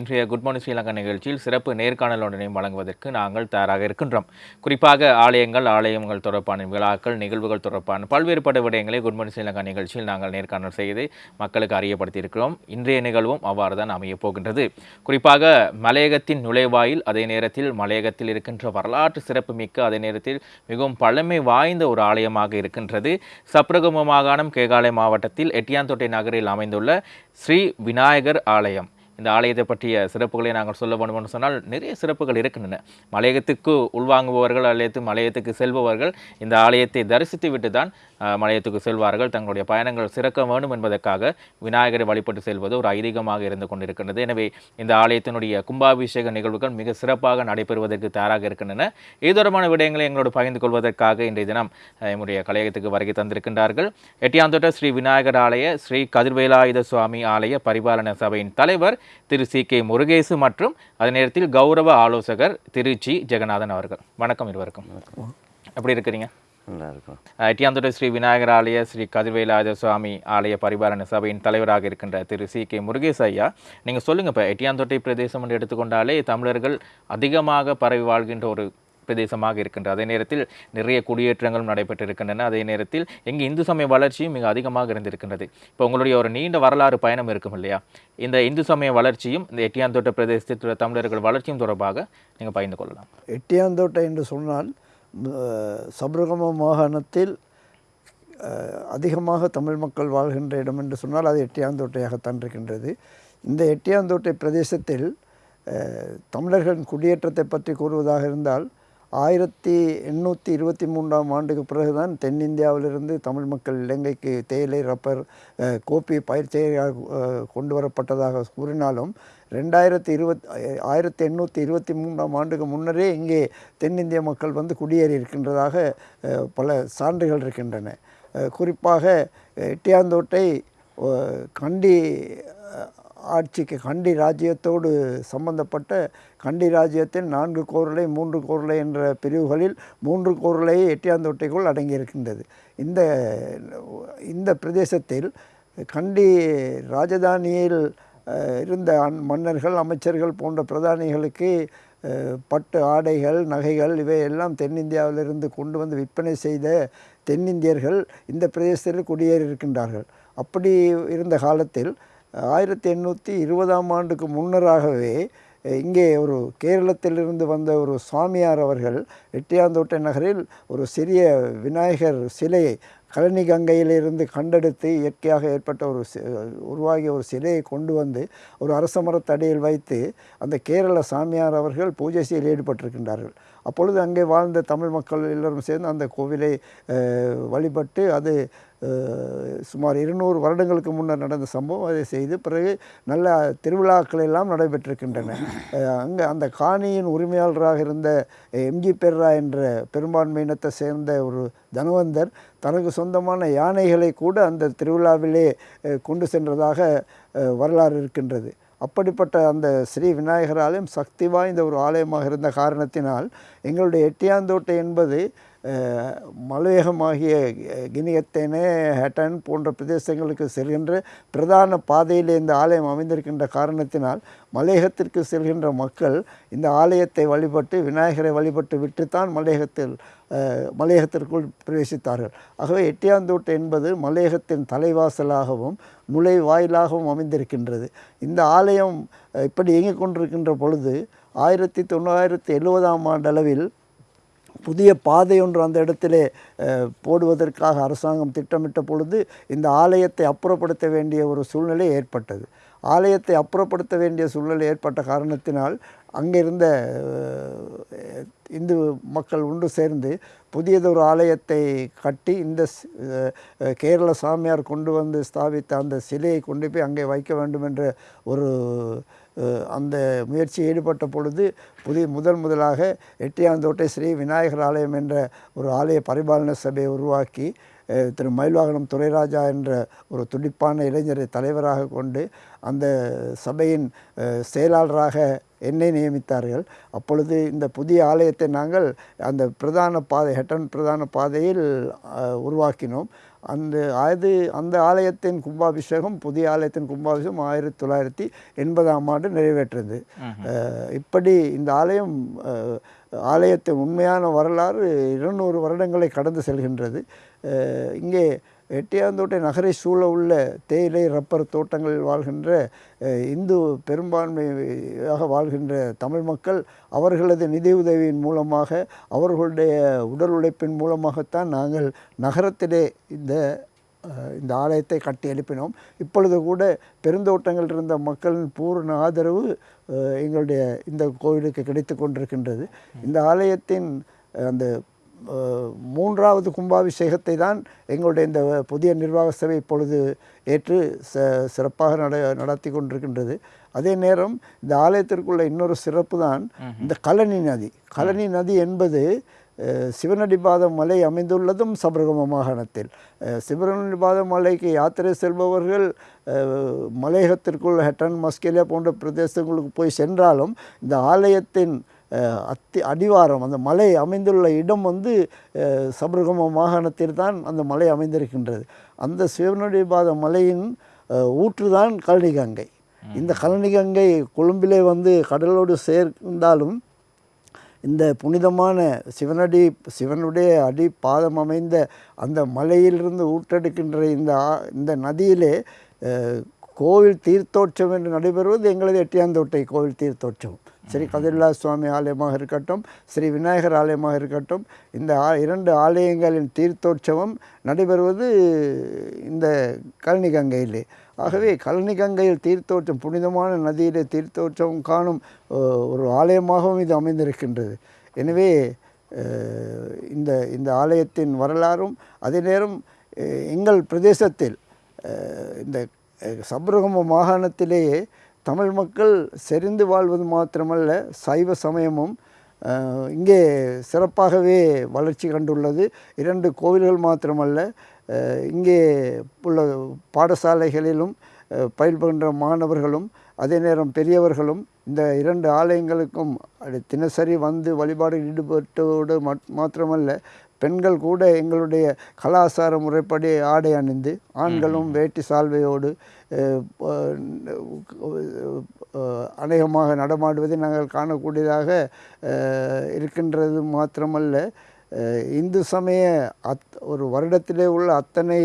இன்றைய good morning Sri Lanka நிகழ்ச்சியில் சிறப்பு நேர்காணலுடனையும் வழங்குவதற்கு நாங்கள் தயாராக இருக்கின்றோம். குறிப்பாக ஆலயங்கள் ஆலயங்கள் தொடர்பான விழாக்கள் நிகழ்வுகள் தொடர்பான பல்வேறுபட்ட விடயங்களை குட் மார்னிங் ஸ்ரீலங்கா நிகழ்ச்சியில் நாங்கள் நேர்காணல் செய்து மக்களுக்கு அறியப்படுத்தியிருக்கிறோம். இன்றைய நிகழ்வும் அவ்வாறு தான் அமையப் போகின்றது. குறிப்பாக மலையகத்தின் நுழைவாயில் அதே நேரத்தில் மலையகத்தில் இருக்கின்ற வரலாற்று சிறப்பு மிக்க அதே நேரத்தில் மிகவும் பழமை வாய்ந்த ஒரு ஆலயமாக இருக்கின்றது. சப்ரகம மாகாணம் கேகாலை மாவட்டத்தில் எட்டியாந்தோட்டை நகரில் அமைந்துள்ள ஸ்ரீ விநாயகர் ஆலயம். இந்த ஆலயத்தை பற்றிய சிறப்புகளை நாங்கள் சொல்ல வேண்டும்னு சொன்னால் நிறைய சிறப்புகள் இருக்கின்றன. மலையகத்துக்கு உள்வாங்குபவர்கள் அல்லது மலையத்துக்கு செல்பவர்கள் இந்த ஆலயத்தை தரிசித்து விட்டு தான் மலையத்துக்கு செல்வார்கள். தங்களுடைய பயணங்கள் சிறக்க வேண்டும் என்பதற்காக விநாயகரை வழிபட்டு செல்வது ஒரு ஐதீகமாக இருந்து கொண்டிருக்கின்றது. எனவே இந்த ஆலயத்தினுடைய கும்பாபிஷேக நிகழ்வுகள் மிக சிறப்பாக நடைபெறுவதற்கு தயாராக இருக்கின்றன. இது தொடர்பான விடயங்களை எங்களோடு பகிர்ந்து கொள்வதற்காக இன்றைய தினம் என்னுடைய கலையகத்துக்கு வருகை தந்திருக்கின்றார்கள். எட்டியாந்தோட்ட ஸ்ரீ விநாயகர் ஆலய ஸ்ரீ கதிர்வேலாயுத சுவாமி ஆலய பரிபாலன சபையின் தலைவர் திரு சி கே முருகேசு மற்றும் அதே நேரத்தில் கௌரவ ஆலோசகர் திரு ஜி ஜெகநாதன் அவர்கள். வணக்கம் இருவருக்கும். எப்படி இருக்கிறீங்க? எட்டியாந்தோட்ட ஸ்ரீ விநாயகர் ஆலய ஸ்ரீ கதிர்வேலாயுத சுவாமி ஆலய பரிபாலன சபையின் தலைவராக இருக்கின்ற திரு சி கே முருகேசு ஐயா நீங்கள் சொல்லுங்கள் இப்போ எட்டியாந்தோட்டை பிரதேசம் என்று எடுத்துக்கொண்டாலே தமிழர்கள் அதிகமாக பரவி வாழ்கின்ற ஒரு பிரதேசமாக இருக்கின்றது அதே நேரத்தில் நிறைய குடியேற்றங்களும் நடைபெற்றிருக்கின்றன. அதே நேரத்தில் எங்கே இந்து சமய வளர்ச்சியும் மிக அதிகமாக இருந்திருக்கின்றது. இப்போ உங்களுடைய ஒரு நீண்ட வரலாறு பயணம் இருக்கும் இல்லையா? இந்த இந்து சமய வளர்ச்சியும் இந்த எட்டியாந்தோட்ட பிரதேசத்தில் தமிழர்கள் வளர்ச்சியும் தொடர்பாக நீங்கள் பகிர்ந்து கொள்ளலாம். எட்டியாந்தோட்டை என்று சொன்னால் சபரகம மாகாணத்தில் அதிகமாக தமிழ் மக்கள் வாழ்கின்ற இடம் என்று சொன்னால் அது எட்டியாந்தோட்டையாகத்தான் இருக்கின்றது. இந்த எட்டியாந்தோட்டை பிரதேசத்தில் தமிழர்களின் குடியேற்றத்தை பற்றி கூறுவதாக இருந்தால் ஆயிரத்தி எண்ணூற்றி இருபத்தி மூன்றாம் ஆண்டுக்கு பிறகுதான் தென்னிந்தியாவிலிருந்து தமிழ் மக்கள் இலங்கைக்கு தேயிலை ரப்பர் கோப்பி பயிற்சியாக கொண்டு வரப்பட்டதாக கூறினாலும் ரெண்டாயிரத்தி இருபத் ஆயிரத்தி எண்ணூற்றி இருபத்தி மூன்றாம் ஆண்டுக்கு முன்னரே இங்கே தென்னிந்திய மக்கள் வந்து குடியேறி இருக்கின்றதாக பல சான்றுகள் இருக்கின்றன. குறிப்பாக எட்டியாந்தோட்டை கண்டி ஆட்சிக்கு கண்டி ராஜ்யத்தோடு சம்பந்தப்பட்ட கண்டி ராஜ்யத்தின் நான்கு கோரலை மூன்று கோரலை என்ற பிரிவுகளில் மூன்று கோருளை எட்டியாந்தோட்டைக்குள் அடங்கியிருக்கின்றது. இந்த இந்த பிரதேசத்தில் கண்டி ராஜதானியில் இருந்த மன்னர்கள் அமைச்சர்கள் போன்ற பிரதானிகளுக்கு பட்டு ஆடைகள் நகைகள் இவையெல்லாம் தென்னிந்தியாவிலிருந்து கொண்டு வந்து விற்பனை செய்த தென்னிந்தியர்கள் இந்த பிரதேசத்தில் குடியேறி இருக்கின்றார்கள் அப்படி இருந்த காலத்தில் ஆயிரத்தி எண்ணூற்றி இருபதாம் ஆண்டுக்கு முன்னராகவே இங்கே ஒரு கேரளத்திலிருந்து வந்த ஒரு சுவாமியார் அவர்கள் எட்டியாந்தோட்டை நகரில் ஒரு சிறிய விநாயகர் சிலையை கழனி கங்கையிலிருந்து கண்டெடுத்து இயற்கையாக ஏற்பட்ட ஒரு உருவாகிய ஒரு சிலையை கொண்டு வந்து ஒரு அரச மரத்தடியில் வைத்து அந்த கேரள சாமியார் அவர்கள் பூஜை செய்ய ஈடுபட்டிருக்கின்றார்கள். அப்பொழுது அங்கே வாழ்ந்த தமிழ் மக்கள் எல்லோரும் சேர்ந்து அந்த கோவிலை வழிபட்டு அது சுமார் இருநூறு வருடங்களுக்கு முன்னர் நடந்த சம்பவம். அதை செய்து பிறகு நல்ல திருவிழாக்கள் எல்லாம் நடைபெற்றிருக்கின்றன அங்கே அந்த காணியின் உரிமையாளராக இருந்த எம்ஜி பெர்ரா என்ற பெரும்பான்மையினத்தை சேர்ந்த ஒரு தனவந்தர் தனக்கு சொந்தமான யானைகளை கூட அந்த திருவிழாவிலே கொண்டு சென்றதாக வரலாறு இருக்கின்றது. அப்படிப்பட்ட அந்த ஸ்ரீ விநாயகர் ஆலயம் சக்தி வாய்ந்த ஒரு ஆலயமாக இருந்த காரணத்தினால் எங்களுடைய எட்டியாந்தோட்டை என்பது மலையகமாகிய கினியத்தேனே ஹெட்டன் போன்ற பிரதேசங்களுக்கு செல்கின்ற பிரதான பாதையில் இந்த ஆலயம் அமைந்திருக்கின்ற காரணத்தினால் மலையகத்திற்கு செல்கின்ற மக்கள் இந்த ஆலயத்தை வழிபட்டு விநாயகரை வழிபட்டு விட்டுத்தான் மலையகத்தில் மலையகத்திற்குள் பிரவேசித்தார்கள். ஆகவே எட்டியாந்தோட்டை என்பது மலையகத்தின் தலைவாசலாகவும் நுழைவாயிலாகவும் அமைந்திருக்கின்றது. இந்த ஆலயம் இப்படி இயங்கிக் கொண்டிருக்கின்ற பொழுது ஆயிரத்தி தொள்ளாயிரத்தி எழுபதாம் ஆண்டளவில் புதிய பாதை ஒன்று அந்த இடத்திலே போடுவதற்காக அரசாங்கம் திட்டமிட்ட பொழுது இந்த ஆலயத்தை அப்புறப்படுத்த வேண்டிய ஒரு சூழ்நிலை ஏற்பட்டது. ஆலயத்தை அப்புறப்படுத்த வேண்டிய சூழ்நிலை ஏற்பட்ட காரணத்தினால் அங்கிருந்த இருந்த இந்து மக்கள் ஒன்று சேர்ந்து புதியதொரு ஆலயத்தை கட்டி இந்த கேரள சாமியார் கொண்டு வந்து ஸ்தாபித்த அந்த சிலையை கொண்டு போய் அங்கே வைக்க வேண்டும் என்ற ஒரு அந்த முயற்சியில் ஈடுபட்ட பொழுது புதிய முதல் முதலாக எட்டியாந்தோட்டை ஸ்ரீ விநாயகர் ஆலயம் என்ற ஒரு ஆலய பரிபாலன சபையை உருவாக்கி திரு மயில்வாகனம் துரைராஜா என்ற ஒரு துடிப்பான இளைஞரை தலைவராக கொண்டு அந்த சபையின் செயலாளராக என்னை நியமித்தார்கள். அப்பொழுது இந்த புதிய ஆலயத்தை நாங்கள் அந்த பிரதான பாதை ஹெட்டன் பிரதான பாதையில் உருவாக்கினோம். அந்த அது அந்த ஆலயத்தின் கும்பாபிஷேகம் புதிய ஆலயத்தின் கும்பாபிஷேகம் ஆயிரத்தி தொள்ளாயிரத்தி எண்பதாம் ஆண்டு நிறைவேற்றது. இப்படி இந்த ஆலயம் ஆலயத்தின் உண்மையான வரலாறு இருநூறு வருடங்களை கடந்து செல்கின்றது. இங்கே எட்டியாந்தோட்டை நகரை சூழ உள்ள தேயிலை ரப்பர் தோட்டங்களில் வாழ்கின்ற இந்து பெரும்பான்மையாக வாழ்கின்ற தமிழ் மக்கள் அவர்களது நிதியுதவியின் மூலமாக அவர்களுடைய உடல் உழைப்பின் மூலமாகத்தான் நாங்கள் நகரத்திலே இந்த இந்த ஆலயத்தை கட்டி எழுப்பினோம். இப்பொழுது கூட பெருந்தோட்டங்கள் இருந்த மக்களின் பூர்ண ஆதரவு எங்களுடைய இந்த கோவிலுக்கு கிடைத்து கொண்டிருக்கின்றது. இந்த ஆலயத்தின் அந்த மூன்றாவது கும்பாபிஷேகத்தை தான் எங்களுடைய இந்த புதிய நிர்வாக சபை இப்பொழுது ஏற்று ச சிறப்பாக நட நடத்தி கொண்டிருக்கின்றது. அதே நேரம் இந்த ஆலயத்திற்குள்ள இன்னொரு சிறப்பு தான் இந்த கழனி நதி. கழனி நதி என்பது சிவனடிபாதம் மலை அமைந்துள்ளதும் சபரகம மாகாணத்தில் அஹ், சிவனடிபாதம் மலைக்கு யாத்திரை செல்பவர்கள் மலையகத்திற்குள் ஹெட்டன் மஸ்கேலியா போன்ற பிரதேசங்களுக்கு போய் சென்றாலும் இந்த ஆலயத்தின் அத்தி அடிவாரம் அந்த மலை அமைந்துள்ள இடம் வந்து சபரகம மாகாணத்தில் தான் அந்த மலை அமைந்திருக்கின்றது. அந்த சிவனடிபாத மலையின் அஹ், ஊற்றுதான் கழனிகங்கை. இந்த கழனிகங்கை கொழும்பிலே வந்து கடலோடு சேர்ந்தாலும் இந்த புனிதமான சிவனடி சிவனுடைய அடி பாதம் அமைந்த அந்த மலையிலிருந்து ஊற்றெடுக்கின்ற இந்த இந்த நதியிலே கோவில் தீர்த்தோற்சவம் என்று நடைபெறுவது எங்களது எட்டியாந்தோட்டை கோவில் தீர்த்தோற்சவம். ஸ்ரீ கதிர்லா சுவாமி ஆலயமாக இருக்கட்டும் ஸ்ரீ விநாயகர் ஆலயமாக இருக்கட்டும் இந்த ஆ- இரண்டு ஆலயங்களின் தீர்த்தோற்சவம் நடைபெறுவது இந்த கழனி கங்கையிலே ஆகவே கழனி கங்கையில் தீர்த்தோற்றம் புனிதமான நதியிலே தீர்த்தோற்சவம் காணும் ஒரு ஆலயமாகவும் இது அமைந்திருக்கின்றது. எனவே இந்த இந்த ஆலயத்தின் வரலாறும் அதே நேரம் எங்கள் பிரதேசத்தில் இந்த அஹ், சப்ரகம மாகாணத்திலேயே தமிழ் மக்கள் செறிந்து வாழ்வது மாத்திரமல்ல சைவ சமயமும் இங்கே சிறப்பாகவே வளர்ச்சி கண்டுள்ளது. இரண்டு கோவில்கள் மாத்திரமல்ல இங்கே உள்ள பாடசாலைகளிலும் அஹ், பயில்கின்ற மாணவர்களும் அதே நேரம் பெரியவர்களும் இந்த இரண்டு ஆலயங்களுக்கும் தினசரி வந்து வழிபாடு ஈடுபட்டோடு மாத்திரமல்ல பெண்கள் கூட எங்களுடைய கலாச்சார முறைப்படி ஆடை அணிந்து ஆண்களும் வேட்டி சால்வையோடு அநேகமாக நடமாடுவதை நாங்கள் காணக்கூடியதாக இருக்கின்றது மாத்திரமல்ல. இந்து சமய அத் ஒரு வருடத்திலே உள்ள அத்தனை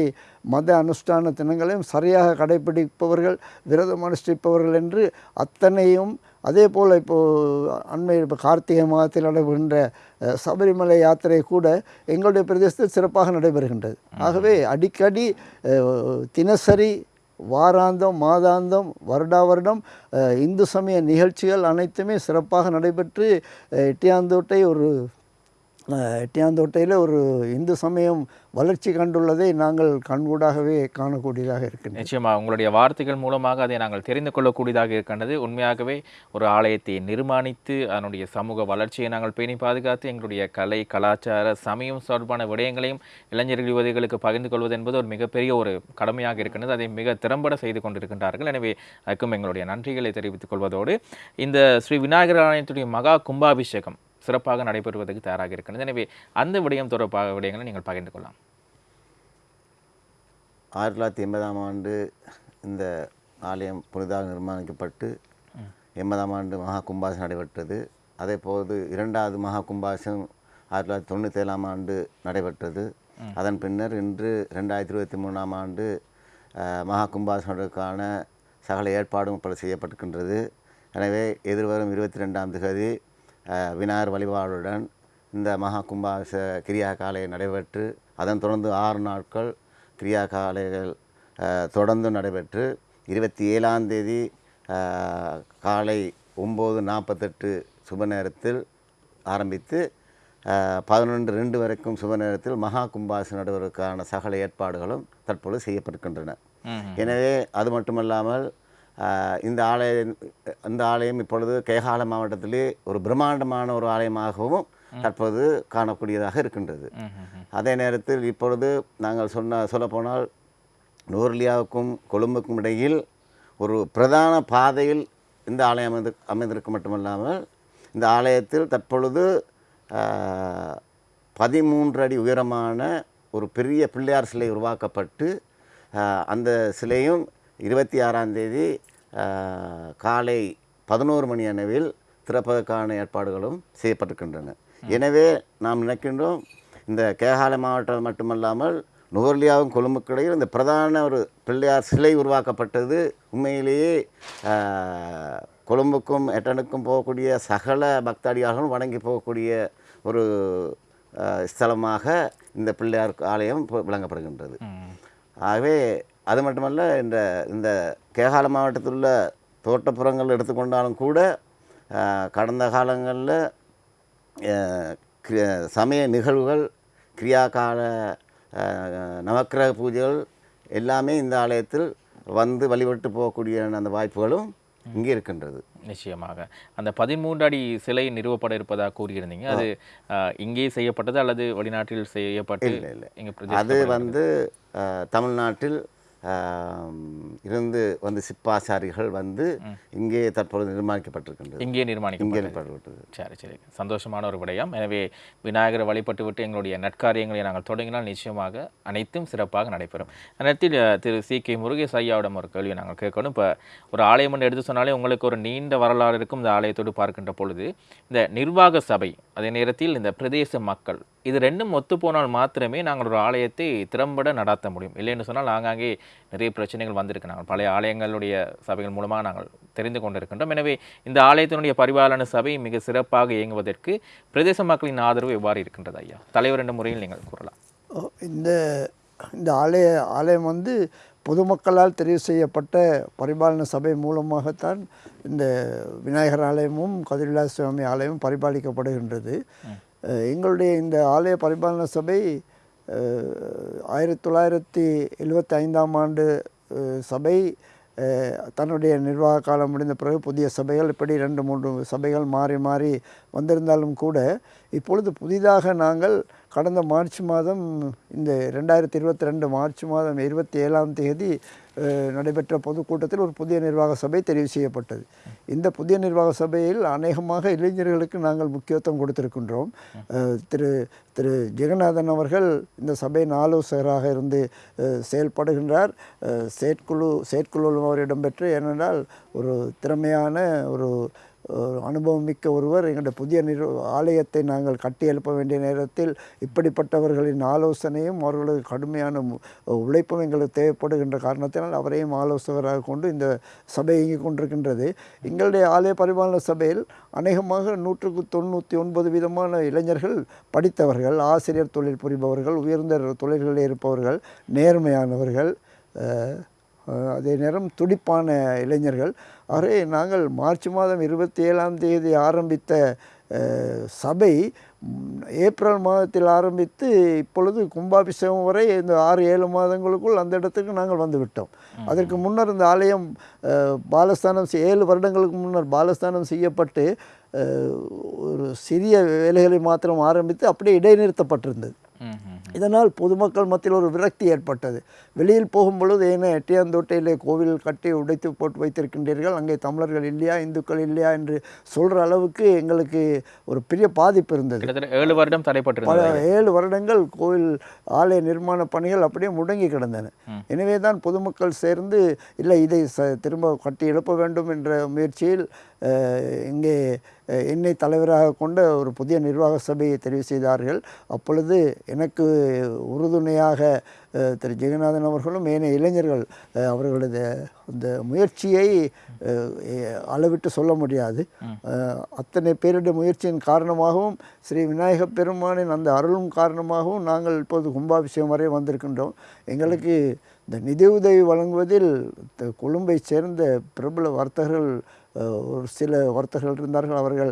மத அனுஷ்டான தினங்களையும் சரியாக கடைபிடிப்பவர்கள் விரதம் அனுஷ்டிப்பவர்கள் என்று அத்தனையும் அதே போல் இப்போது அண்மை இப்போ கார்த்திகை மாதத்தில் நடைபெறுகின்ற சபரிமலை யாத்திரை கூட எங்களுடைய பிரதேசத்தில் சிறப்பாக நடைபெறுகின்றது. ஆகவே அடிக்கடி தினசரி வாராந்தம் மாதாந்தம் வருடா வருடம் இந்து சமய நிகழ்ச்சிகள் அனைத்துமே சிறப்பாக நடைபெற்று இட்டியாந்தோட்டை எட்டியாந்தோட்டை ஒரு எட்டியாந்தோட்டையில் ஒரு இந்து சமயம் வளர்ச்சி கண்டுள்ளதை நாங்கள் கண்கூடாகவே காணக்கூடியதாக இருக்கின்றது. நிச்சயமாக உங்களுடைய வார்த்தைகள் மூலமாக அதை நாங்கள் தெரிந்து கொள்ளக்கூடியதாக இருக்கின்றது. உண்மையாகவே ஒரு ஆலயத்தை நிர்மாணித்து அதனுடைய சமூக வளர்ச்சியை நாங்கள் பேணி பாதுகாத்து எங்களுடைய கலை கலாச்சார சமயம் தொடர்பான விடயங்களையும் இளைஞர்கள் யுவதிகளுக்கு பகிர்ந்து கொள்வது என்பது ஒரு மிகப்பெரிய ஒரு கடமையாக இருக்கின்றது. அதை மிக திறம்பட செய்து கொண்டிருக்கின்றார்கள். எனவே அதுக்கும் எங்களுடைய நன்றிகளை தெரிவித்துக் கொள்வதோடு இந்த ஸ்ரீ விநாயகர் ஆலயத்துடைய மகா கும்பாபிஷேகம் சிறப்பாக நடைபெறுவதற்கு தயாராக இருக்கின்றது எனவே அந்த விடயம் தொடர்பாக விடயங்களை நீங்கள் பகிர்ந்து கொள்ளலாம். ஆயிரத்தி தொள்ளாயிரத்தி எண்பதாம் ஆண்டு இந்த ஆலயம் புனிதாக நிர்மாணிக்கப்பட்டு எண்பதாம் ஆண்டு மகா கும்பாசம் நடைபெற்றது. அதே போது இரண்டாவது மகா கும்பாசம் ஆயிரத்தி தொள்ளாயிரத்தி தொண்ணூற்றி ஏழாம் ஆண்டு நடைபெற்றது. அதன் பின்னர் இன்று ரெண்டாயிரத்தி இருபத்தி மூணாம் ஆண்டு மகா கும்பாசனத்திற்கான சகல ஏற்பாடும் இப்பொழுது செய்யப்பட்டிருக்கின்றது. எனவே எதிர்வரும் இருபத்தி ரெண்டாம் அஹ், விநாயகர் வழிபாடுடன் இந்த மகா கும்பாச கிரியா காலை நடைபெற்று அதன் தொடர்ந்து ஆறு நாட்கள் கிரியா காலைகள் தொடர்ந்து நடைபெற்று இருபத்தி ஏழாம் தேதி காலை ஒம்பது நாற்பத்தெட்டு சுப நேரத்தில் ஆரம்பித்து பதினொன்று ரெண்டு வரைக்கும் சுப நேரத்தில் மகா கும்பாசம் நடுவதற்கான சகல ஏற்பாடுகளும் தற்பொழுது செய்யப்பட்டிருக்கின்றன. எனவே அது மட்டுமல்லாமல் இந்த ஆலய இந்த ஆலயம் இப்பொழுது கேகால மாவட்டத்திலே ஒரு பிரம்மாண்டமான ஒரு ஆலயமாகவும் தற்போது காணக்கூடியதாக இருக்கின்றது. அதே நேரத்தில் இப்பொழுது நாங்கள் சொன்ன சொல்லப்போனால் நூர்லியாவுக்கும் கொழும்புக்கும் இடையில் ஒரு பிரதான பாதையில் இந்த ஆலயம் அமைந்து அமைந்திருக்க மட்டுமல்லாமல் இந்த ஆலயத்தில் தற்பொழுது பதிமூன்று அடி உயரமான ஒரு பெரிய பிள்ளையார் சிலை உருவாக்கப்பட்டு அந்த சிலையும் இருபத்தி ஆறாம் தேதி காலை பதினோரு மணி அளவில் திறப்பதற்கான ஏற்பாடுகளும் செய்யப்பட்டிருக்கின்றன. எனவே நாம் நினைக்கின்றோம் இந்த கேகால மாவட்டம் மட்டுமல்லாமல் நுவர்லியாவும் கொழும்புக்கிடையில் இந்த பிரதான ஒரு பிள்ளையார் சிலை உருவாக்கப்பட்டது. உண்மையிலேயே கொழும்புக்கும் எட்டனுக்கும் போகக்கூடிய சகல பக்தாடியார்களும் வணங்கி போகக்கூடிய ஒரு ஸ்தலமாக இந்த பிள்ளையார் ஆலயம் விளங்கப்படுகின்றது. ஆகவே அது மட்டுமல்ல இந்த இந்த கேகால மாவட்டத்தில் உள்ள தோட்டப்புறங்கள் எடுத்துக்கொண்டாலும் கூட கடந்த காலங்களில் சமய நிகழ்வுகள் கிரியாகால நவக்கிரக பூஜைகள் எல்லாமே இந்த ஆலயத்தில் வந்து வழிபட்டு போகக்கூடிய அந்த வாய்ப்புகளும் இங்கே இருக்கின்றது. நிச்சயமாக. அந்த பதிமூன்று அடி சிலை நிறுவப்பட இருப்பதாக கூறியிருந்தீங்க. அது இங்கே செய்யப்பட்டது அல்லது வெளிநாட்டில் செய்யப்பட்டு இல்லை, இல்லை. அது வந்து தமிழ்நாட்டில் இருந்து வந்து சிப்பாசாரிகள் வந்து இங்கே தற்பொழுது நிர்மாணிக்கப்பட்டிருக்கின்றது. இங்கே நிர்மாணிக்கப்பட்டது சரி சரி. சந்தோஷமான ஒரு விடயம். எனவே விநாயகரை வழிபட்டு விட்டு எங்களுடைய நற்காரியங்களை நாங்கள் தொடங்கினால் நிச்சயமாக அனைத்தும் சிறப்பாக நடைபெறும். நேரத்தில் திரு சி. கே. முருகேஷ் ஐயாவிடம் ஒரு கேள்வியை நாங்கள் கேட்கணும். இப்போ ஒரு ஆலயம் என்று எடுத்து சொன்னாலே உங்களுக்கு ஒரு நீண்ட வரலாறு இருக்கும். இந்த ஆலயத்தோடு பார்க்கின்ற பொழுது இந்த நிர்வாக சபை அதே நேரத்தில் இந்த பிரதேச மக்கள் இது ரெண்டும் ஒத்து போனால் மாத்திரமே நாங்கள் ஒரு ஆலயத்தை திறம்பட நடாத்த முடியும். இல்லைன்னு சொன்னால் ஆங்காங்கே நிறைய பிரச்சனைகள் வந்திருக்கு. நாங்கள் பழைய ஆலயங்களுடைய சபைகள் மூலமாக நாங்கள் தெரிந்து கொண்டிருக்கின்றோம். எனவே இந்த ஆலயத்தினுடைய பரிபாலன சபை மிக சிறப்பாக இயங்குவதற்கு பிரதேச மக்களின் ஆதரவு எவ்வாறு இருக்கின்றது ஐயா? தலைவர் என்ற முறையில் நீங்கள் கூறலாம். இந்த இந்த ஆலய ஆலயம் வந்து பொதுமக்களால் தெரிவு செய்யப்பட்ட பரிபாலன சபை மூலமாகத்தான் இந்த விநாயகர் ஆலயமும் கதிரிலா சுவாமி ஆலயமும் பரிபாலிக்கப்படுகின்றது. எங்களுடைய இந்த ஆலய பரிபாலன சபை ஆயிரத்தி தொள்ளாயிரத்தி எழுபத்தி ஐந்தாம் ஆண்டு சபை தன்னுடைய நிர்வாக காலம் முடிந்த பிறகு புதிய சபைகள் இப்படி ரெண்டு மூன்று சபைகள் மாறி மாறி வந்திருந்தாலும் கூட இப்பொழுது புதிதாக நாங்கள் கடந்த மார்ச் மாதம் இந்த ரெண்டாயிரத்தி இருபத்தி ரெண்டு மார்ச் மாதம் இருபத்தி ஏழாம் தேதி நடைபெற்ற பொதுக்கூட்டத்தில் ஒரு புதிய நிர்வாக சபை தெரிவு செய்யப்பட்டது. இந்த புதிய நிர்வாக சபையில் அநேகமாக இளைஞர்களுக்கு நாங்கள் முக்கியத்துவம் கொடுத்திருக்கின்றோம். திரு திரு ஜெகநாதன் அவர்கள் இந்த சபையின் ஆலோசகராக இருந்து செயல்படுகின்றார். செயற்குழு செயற்குழு அவர் இடம்பெற்று ஏனென்றால் ஒரு திறமையான ஒரு அனுபவம் மிக்க ஒருவர். எங்களுடைய புதிய நிறு ஆலயத்தை நாங்கள் கட்டி எழுப்ப வேண்டிய நேரத்தில் இப்படிப்பட்டவர்களின் ஆலோசனையும் அவர்களது கடுமையான உழைப்பும் எங்களுக்கு தேவைப்படுகின்ற காரணத்தினால் அவரையும் ஆலோசகராக கொண்டு இந்த சபை இயங்கிக் கொண்டிருக்கின்றது. எங்களுடைய ஆலய பரிபாலன சபையில் அநேகமாக நூற்றுக்கு தொண்ணூற்றி ஒன்பது விதமான இளைஞர்கள் படித்தவர்கள் ஆசிரியர் தொழில் புரிபவர்கள் உயர்ந்த தொழில்களில் இருப்பவர்கள் நேர்மையானவர்கள் அதே நேரம் துடிப்பான இளைஞர்கள். ஆகவே நாங்கள் மார்ச் மாதம் இருபத்தி ஏழாம் தேதி ஆரம்பித்த சபை ஏப்ரல் மாதத்தில் ஆரம்பித்து இப்பொழுது கும்பாபிஷேகம் வரை இந்த ஆறு ஏழு மாதங்களுக்குள் அந்த இடத்துக்கு நாங்கள் வந்து விட்டோம். அதற்கு முன்னர் இந்த ஆலயம் பாலஸ்தானம் ஏழு வருடங்களுக்கு முன்னர் பாலஸ்தானம் செய்யப்பட்டு ஒரு சிறிய வேலைகளை மாத்திரம் ஆரம்பித்து அப்படியே இடைநிறுத்தப்பட்டிருந்தது. இதனால் பொதுமக்கள் மத்தியில் ஒரு விரக்தி ஏற்பட்டது. வெளியில் போகும்பொழுது ஏன்னா எட்டியாந்தோட்டையிலே கோவில் கட்டி உடைத்து போட்டு வைத்திருக்கின்றீர்கள். அங்கே தமிழர்கள் இல்லையா இந்துக்கள் இல்லையா என்று சொல்கிற அளவுக்கு எங்களுக்கு ஒரு பெரிய பாதிப்பு இருந்தது. ஏழு வருடம் பல தடைப்பட்டிருந்தது ஏழு வருடங்கள் கோவில் ஆலய நிர்மாண பணிகள் அப்படியே முடங்கி கிடந்தன. எனவே தான் பொதுமக்கள் சேர்ந்து இல்லை இதை திரும்ப கட்டி எழுப்ப வேண்டும் என்ற முயற்சியில் இங்கே என்னை தலைவராக கொண்ட ஒரு புதிய நிர்வாக சபையை தெரிவு செய்தார்கள். அப்பொழுது எனக்கு உறுதுணையாக திரு ஜெகநாதன் அவர்களும் ஏனைய இளைஞர்கள் அவர்களது அந்த முயற்சியை அளவிட்டு சொல்ல முடியாது. அத்தனை பேருடைய முயற்சியின் காரணமாகவும் ஸ்ரீ விநாயக பெருமானின் அந்த அருளும் காரணமாகவும் நாங்கள் இப்போது கும்பாபிஷேகம் வரை வந்திருக்கின்றோம். எங்களுக்கு இந்த நிதியுதவி வழங்குவதில் த- கொழும்பை சேர்ந்த பிரபல வர்த்தகர்கள் ஒரு சில வர்த்தகர்கள் இருந்தார்கள் அவர்கள்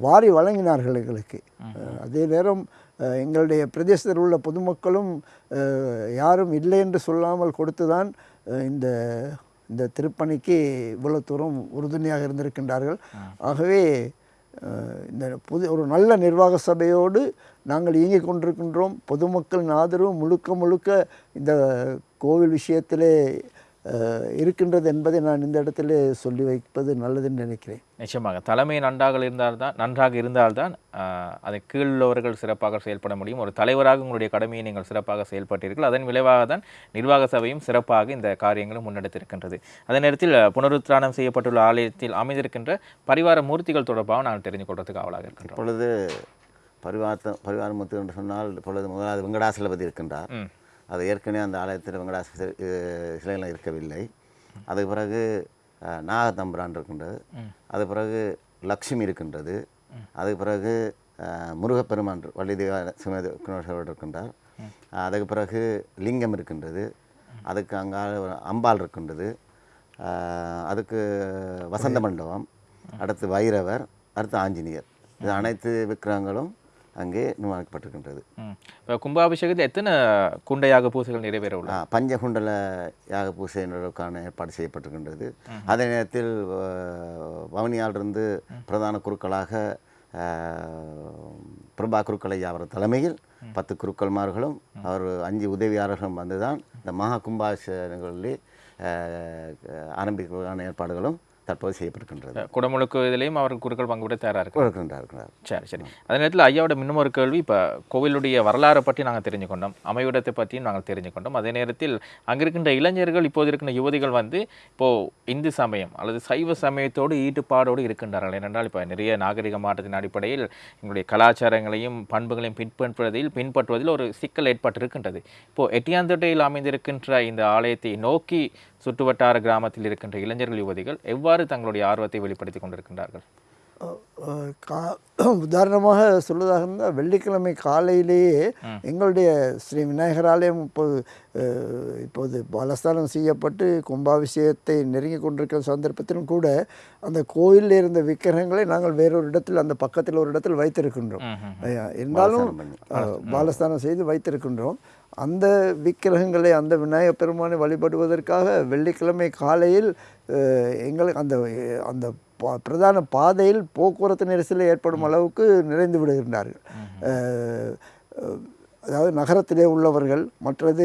வாரி வழங்கினார்கள் எங்களுக்கு. அதே நேரம் எங்களுடைய பிரதேசத்தில் உள்ள பொதுமக்களும் யாரும் இல்லை என்று சொல்லாமல் கொடுத்துதான் அஹ், இந்த இந்த திருப்பணிக்கு இவ்வளவு தூரம் உறுதுணையாக இருந்திருக்கின்றார்கள். ஆகவே இந்த புது ஒரு நல்ல நிர்வாக சபையோடு நாங்கள் இயங்கிக் கொண்டிருக்கின்றோம். பொதுமக்களின் ஆதரவு முழுக்க முழுக்க இந்த கோவில் விஷயத்திலே இருக்கின்றது என்பதை நான் இந்த இடத்துல சொல்லி வைப்பது நல்லதுன்னு நினைக்கிறேன். நிச்சயமாக. தலைமை நன்றாக இருந்தால்தான் நன்றாக இருந்தால்தான் அதை கீழுள்ளவர்கள் சிறப்பாக செயல்பட முடியும். ஒரு தலைவராக உங்களுடைய கடமையை நீங்கள் சிறப்பாக செயல்பட்டீர்கள். அதன் விளைவாக தான் நிர்வாக சபையும் சிறப்பாக இந்த காரியங்களும் முன்னெடுத்திருக்கின்றது. அதே நேரத்தில் புனருத்தானம் செய்யப்பட்டுள்ள ஆலயத்தில் அமைந்திருக்கின்ற பரிவார மூர்த்திகள் தொடர்பாக நாங்கள் தெரிந்து கொள்றதுக்கு ஆவலாக இருக்கின்றோம். இப்பொழுது பரிவார்த்த பரிவாரமுத்து என்று சொன்னால் இப்பொழுது முதலாவது வெங்கடாசலபதி இருக்கின்றார். அது ஏற்கனவே அந்த ஆலயத்தில் வெங்கடாச சிலைகள் இருக்கவில்லை. அதுக்கு பிறகு நாகதம்பிரான் இருக்கின்றது. அது பிறகு லக்ஷ்மி இருக்கின்றது. அதுக்கு பிறகு முருகப்பெருமான் வள்ளிதேவ சுமேதர் இருக்கின்றார். அதுக்கு பிறகு லிங்கம் இருக்கின்றது. அதுக்கு அங்கால அம்பாள் இருக்கின்றது. அதுக்கு வசந்த மண்டபம். அடுத்து வைரவர். அடுத்து ஆஞ்சநேயர். இது அனைத்து விக்கிரகங்களும் அங்கே நிர்மாணிக்கப்பட்டிருக்கின்றது. இப்போ கும்பாபிஷேகத்தில் எத்தனை குண்டையாக பூசைகள் நிறைவேற உள்ளது? ஆ, பஞ்சகுண்டல யாக பூசையினருக்கான ஏற்பாடு செய்யப்பட்டிருக்கின்றது. அதே நேரத்தில் வவுனியாலிருந்து பிரதான குருக்களாக பிரபா குருக்களையா அவர் தலைமையில் பத்து குருக்கள்மார்களும் அவர் அஞ்சு உதவியாளர்களும் வந்துதான் இந்த மகா கும்பாபிஷேகங்களிலே ஆரம்பிக்கிறதுக்கான ஏற்பாடுகளும் தற்போது செய்யப்பட்டிருக்கின்றது. குடமுழுக்கு இதிலையும் அவர் குருக்கள் பங்கு பெற தயாராக இருக்கிறார் சரி சரி. அதே நேரத்தில் ஐயாவோட இன்னும் ஒரு கேள்வி இப்போ கோவிலுடைய வரலாறை பற்றி நாங்கள் தெரிஞ்சுக்கொண்டோம். அமைவிடத்தை பற்றியும் நாங்கள் தெரிஞ்சுக்கொண்டோம். அதே நேரத்தில் அங்கே இருக்கின்ற இளைஞர்கள் இப்போது இருக்கின்ற யுவதிகள் வந்து இப்போது இந்து சமயம் அல்லது சைவ சமயத்தோடு ஈடுபாடோடு இருக்கின்றார்கள். ஏனென்றால் இப்போ நிறைய நாகரிக மாற்றத்தின் அடிப்படையில் எங்களுடைய கலாச்சாரங்களையும் பண்புகளையும் பின்பற்றுவதில் பின்பற்றுவதில் ஒரு சிக்கல் ஏற்பட்டு இருக்கின்றது இப்போது எட்டியாந்தொட்டையில் அமைந்திருக்கின்ற இந்த ஆலயத்தை நோக்கி சுற்றுவட்டார கிராமத்தில் இருக்கின்ற இளைஞர்கள் யுவதிகள் எவ்வாறு தங்களுடைய ஆர்வத்தை வெளிப்படுத்தி கொண்டிருக்கின்றார்கள்? கா உதாரணமாக சொல்வதாக இருந்தால் வெள்ளிக்கிழமை காலையிலேயே எங்களுடைய ஸ்ரீ விநாயகர் ஆலயம் இப்போது இப்போது பலஸ்தானம் செய்யப்பட்டு கும்பாபிஷேகத்தை நெருங்கி கொண்டிருக்கிற சந்தர்ப்பத்திலும் கூட அந்த கோயிலில் இருந்த விக்கிரகங்களை நாங்கள் வேறொரு இடத்தில் அந்த பக்கத்தில் ஒரு இடத்தில் வைத்திருக்கின்றோம். இருந்தாலும் பாலஸ்தானம் செய்து வைத்திருக்கின்றோம். அந்த விக்கிரகங்களை அந்த விநாயகப் பெருமானை வழிபடுவதற்காக வெள்ளிக்கிழமை காலையில் எங்களுக்கு அந்த அந்த பிரதான பாதையில் போக்குவரத்து நெரிசல் ஏற்படும் அளவுக்கு நிறைந்து விடுகின்றார்கள். அதாவது நகரத்திலே உள்ளவர்கள் மற்றது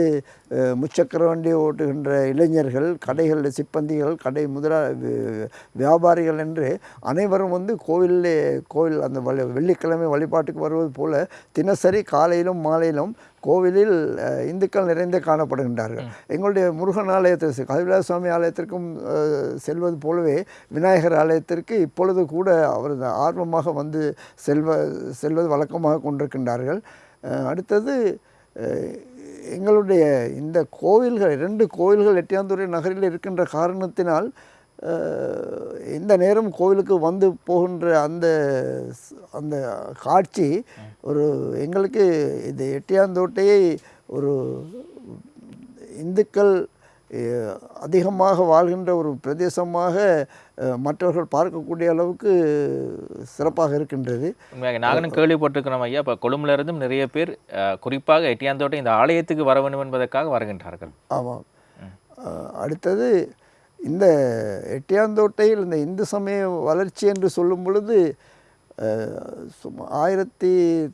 முச்சக்கர வண்டி ஓட்டுகின்ற இளைஞர்கள் கடைகள் சிப்பந்திகள் கடை முதலா வியாபாரிகள் என்று அனைவரும் வந்து கோவிலே கோவில் அந்த வழி வெள்ளிக்கிழமை வழிபாட்டுக்கு வருவது போல தினசரி காலையிலும் மாலையிலும் கோவிலில் இந்துக்கள் நிறைந்தே காணப்படுகின்றார்கள். எங்களுடைய முருகன் ஆலயத்தில் கவிலாச சுவாமி ஆலயத்திற்கும் செல்வது போலவே விநாயகர் ஆலயத்திற்கு இப்பொழுது கூட அவர் ஆர்வமாக வந்து செல்வ செல்வது வழக்கமாக கொண்டிருக்கின்றார்கள். அடுத்தது எங்களுடைய இந்த கோவில்கள் இரண்டு கோவில்கள் எட்டியாந்துறை நகரில் இருக்கின்ற காரணத்தினால் இந்த நேரம் கோவிலுக்கு வந்து போகின்ற அந்த ஸ்- அந்த காட்சி ஒரு எங்களுக்கு இது எட்டியாந்தோட்டையை ஒரு இந்துக்கள் அதிகமாக வாழ்கின்ற ஒரு பிரதேசமாக மற்றவர்கள் பார்க்கக்கூடிய அளவுக்கு சிறப்பாக இருக்கின்றது. நாங்களும் கேள்விப்பட்டிருக்கிறோம் ஐயா. இப்போ கொழும்புல இருந்தும் நிறைய பேர் குறிப்பாக எட்டியாந்தோட்டை இந்த ஆலயத்துக்கு வர வேண்டும் என்பதற்காக வருகின்றார்கள். ஆமாம். அடுத்தது இந்த எட்டியாந்தோட்டையில் இந்த இந்து சமய வளர்ச்சி என்று சொல்லும் பொழுது சும்மா ஆயிரத்தி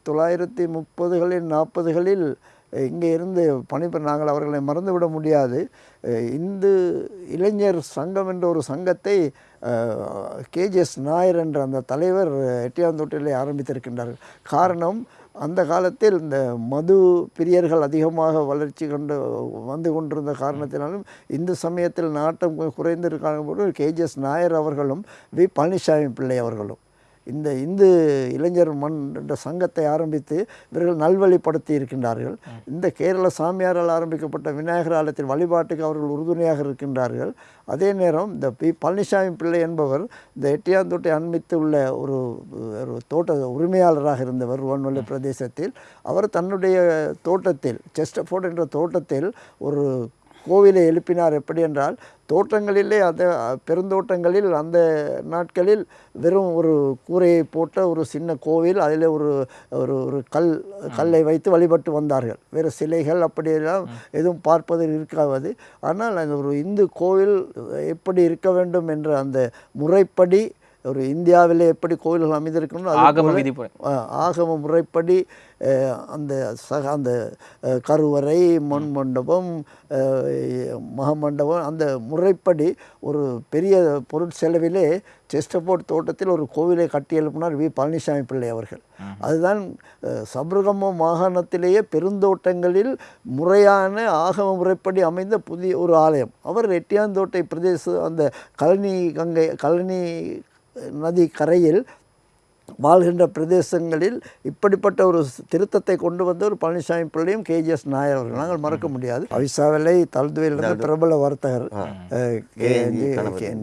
தொள்ளாயிரத்தி முப்பதுகளில் நாற்பதுகளில் இங்கே இருந்து பணிபுரி நாங்கள் அவர்களை மறந்துவிட முடியாது. இந்து இளைஞர் சங்கம் என்ற ஒரு சங்கத்தை கேஜிஎஸ் நாயர் என்ற அந்த தலைவர் எட்டியாந்தோட்டையிலே ஆரம்பித்திருக்கின்றார்கள் காரணம் அந்த காலத்தில் இந்த மது பிரியர்கள் அதிகமாக வளர்ச்சி கண்டு வந்து கொண்டிருந்த காரணத்தினாலும் இந்து சமயத்தில் நாட்டம் குறைந்திருக்கான போது கேஜிஎஸ் நாயர் அவர்களும் வி. பழனிசாமி பிள்ளை அவர்களும். இந்த இந்து இளைஞர் மண் என்ற சங்கத்தை ஆரம்பித்து இவர்கள் நல்வழிப்படுத்தி இருக்கின்றார்கள். இந்த கேரள சாமியாரால் ஆரம்பிக்கப்பட்ட விநாயகர் ஆலயத்தின் வழிபாட்டுக்கு அவர்கள் உறுதுணையாக இருக்கின்றார்கள். அதே நேரம் இந்த பி பழனிசாமி பிள்ளை என்பவர் இந்த எட்டியாந்தோட்டை அண்மித்து உள்ள ஒரு ஒரு தோட்ட உரிமையாளராக இருந்தவர் ருவன்வெளி பிரதேசத்தில். அவர் தன்னுடைய தோட்டத்தில் செஸ்டஃபோர்ட் என்ற தோட்டத்தில் ஒரு கோவிலை எழுப்பினார் எப்படி என்றால் தோட்டங்களிலே அந்த பெருந்தோட்டங்களில் அந்த நாட்களில் வெறும் ஒரு கூரையை போட்ட ஒரு சின்ன கோவில் அதில் ஒரு ஒரு ஒரு கல் கல்லை வைத்து வழிபட்டு வந்தார்கள். வேறு சிலைகள் அப்படியெல்லாம் எதுவும் பார்ப்பதில் இருக்காது. ஆனால் அந்த ஒரு இந்து கோவில் எப்படி இருக்க வேண்டும் என்ற அந்த முறைப்படி ஒரு இந்தியாவிலே எப்படி கோயில்கள் அமைந்திருக்கணும் ஆகம விதிமுறை. ஆகம முறைப்படி அந்த சக அந்த கருவறை மண் மண்டபம் மகமண்டபம் அந்த முறைப்படி ஒரு பெரிய பொருட்செலவிலே செஸ்டபோர்ட் தோட்டத்தில் ஒரு கோவிலை கட்டி எழுப்பினார் வி. பழனிசாமி பிள்ளை அவர்கள். அதுதான் சபரகம மாகாணத்திலேயே பெருந்தோட்டங்களில் முறையான ஆகம முறைப்படி அமைந்த புதிய ஒரு ஆலயம். அவர் எட்டியாந்தோட்டை பிரதேச அந்த கழனி கங்கை கழனி நதி கரையில் வாழ்கின்ற பிரதேசங்களில் இப்படிப்பட்ட ஒரு திருத்தத்தை கொண்டு வந்த ஒரு பழனிசாமி பிள்ளையும் கேஜிஎஸ் நாயர் அவர்கள். நாங்கள் மறக்க முடியாது. அவிசாவிலை தல்துவையிலிருந்து பிரபல வர்த்தகர்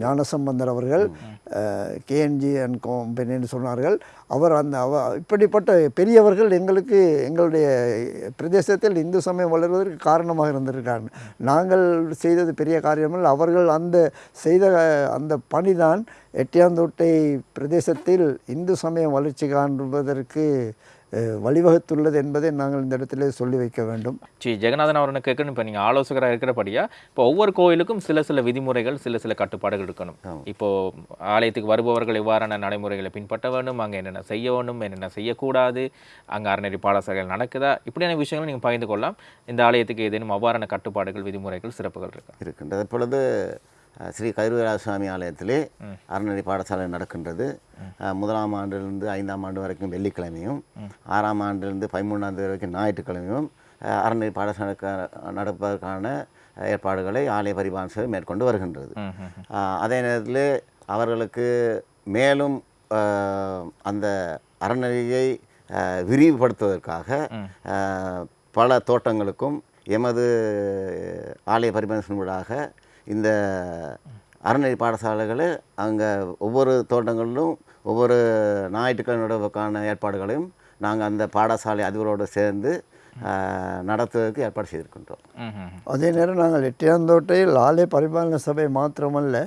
ஞானசம்பந்தர் அவர்கள் கேஎன்ஜி அண்ட் கம்பெனின்னு சொன்னார்கள். அவர் அந்த அவ இப்படிப்பட்ட பெரியவர்கள் எங்களுக்கு எங்களுடைய பிரதேசத்தில் இந்து சமயம் வளர்வதற்கு காரணமாக இருந்திருக்காங்க. நாங்கள் செய்தது பெரிய காரியமல் அவர்கள் அந்த செய்த அந்த பணிதான் எட்டியாந்தோட்டை பிரதேசத்தில் இந்து சமயம் வளர்ச்சி காண்பதற்கு வழிவகுத்துள்ளது என்பதை நாங்கள் இந்த இடத்திலே சொல்லி வைக்க வேண்டும். ஸ்ரீ ஜெகநாதன் அவரனை கேட்கணும். இப்போ நீங்கள் ஆலோசகராக இருக்கிறபடியா இப்போ ஒவ்வொரு கோயிலுக்கும் சில சில விதிமுறைகள் சில சில கட்டுப்பாடுகள் இருக்கணும். இப்போ ஆலயத்துக்கு வருபவர்கள் எவ்வாறான நடைமுறைகளை பின்பற்ற வேண்டும் அங்கே என்னென்ன செய்ய வேண்டும் என்னென்ன செய்யக்கூடாது அங்கே அறநெறி பாடசாலைகள் நடக்குதா இப்படியான விஷயங்களை நீங்கள் பகிர்ந்து கொள்ளலாம். இந்த ஆலயத்துக்கு ஏதேனும் அவ்வாறான கட்டுப்பாடுகள் விதிமுறைகள் சிறப்புகள் இருக்கா? இருக்கின்றது இப்பொழுது ஸ்ரீ கருவராஜ சுவாமி ஆலயத்திலே அறநெறி பாடசாலை நடக்கின்றது. முதலாம் ஆண்டிலிருந்து ஐந்தாம் ஆண்டு வரைக்கும் வெள்ளிக்கிழமையும் ஆறாம் ஆண்டிலிருந்து பதிமூணாம் தேதி வரைக்கும் ஞாயிற்றுக்கிழமையும் அறநெறி பாடசாலை நடப்பதற்கான ஏற்பாடுகளை ஆலய பரிபாலன சேவை மேற்கொண்டு வருகின்றது. அதே நேரத்தில் அவர்களுக்கு மேலும் அந்த அறநெறியை விரிவுபடுத்துவதற்காக பல தோட்டங்களுக்கும் எமது ஆலய பரிமாணத்தினூடாக இந்த அறநெறி பாடசாலைகளை அங்கே ஒவ்வொரு தோட்டங்களிலும் ஒவ்வொரு ஞாயிற்றுக்கிழமைக்கான ஏற்பாடுகளையும் நாங்கள் அந்த பாடசாலை அதிபரோடு சேர்ந்து நடத்துவதற்கு ஏற்பாடு செய்திருக்கின்றோம். அதே நேரம் நாங்கள் எட்டியாந்தோட்டையில் ஆலய பரிபாலன சபை மாத்திரமல்ல